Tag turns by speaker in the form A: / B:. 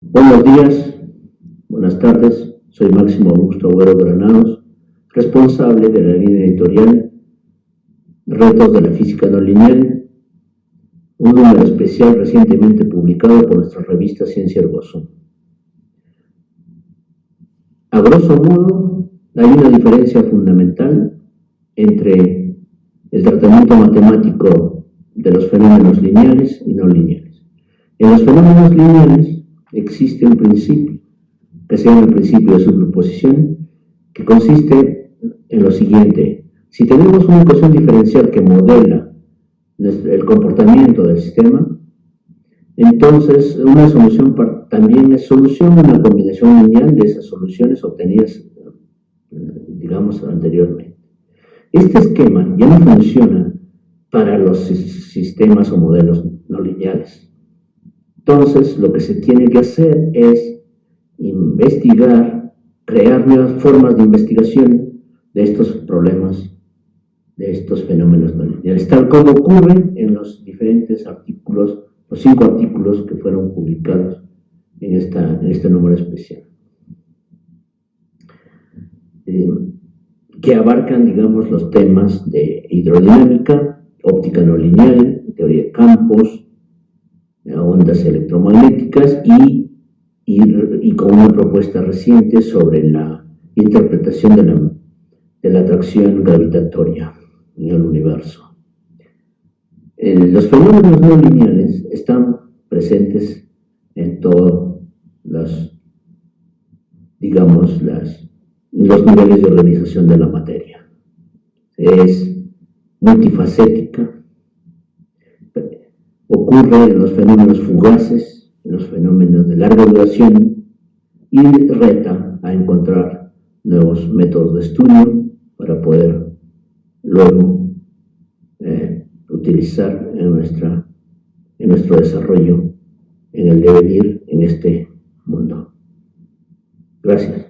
A: Buenos días, buenas tardes, soy Máximo Augusto Agüero Granados, responsable de la línea editorial Retos de la Física No Lineal, un número especial recientemente publicado por nuestra revista Ciencia Ergozo. A grosso modo, hay una diferencia fundamental entre el tratamiento matemático de los fenómenos lineales y no lineales. En los fenómenos lineales existe un principio, que se llama el principio de superposición, que consiste en lo siguiente. Si tenemos una ecuación diferencial que modela el comportamiento del sistema, entonces una solución también es solución una combinación lineal de esas soluciones obtenidas, digamos, anteriormente. Este esquema ya no funciona para los sistemas o modelos no lineales. Entonces, lo que se tiene que hacer es investigar, crear nuevas formas de investigación de estos problemas, de estos fenómenos no lineales, tal como ocurre en los diferentes artículos, los cinco artículos que fueron publicados en, esta, en este número especial. Eh, que abarcan, digamos, los temas de hidrodinámica, óptica no lineal, teoría de campos, ondas electromagnéticas y, y, con una propuesta reciente sobre la interpretación de la, de la atracción gravitatoria en el universo. los fenómenos no lineales están presentes en todos los, digamos, las, los niveles de organización de la materia. Es multifacética, ocurre en los fenómenos fugaces, en los fenómenos de larga duración y reta a encontrar nuevos métodos de estudio para poder luego eh, utilizar en, nuestra, en nuestro desarrollo, en el devenir en este mundo. Gracias.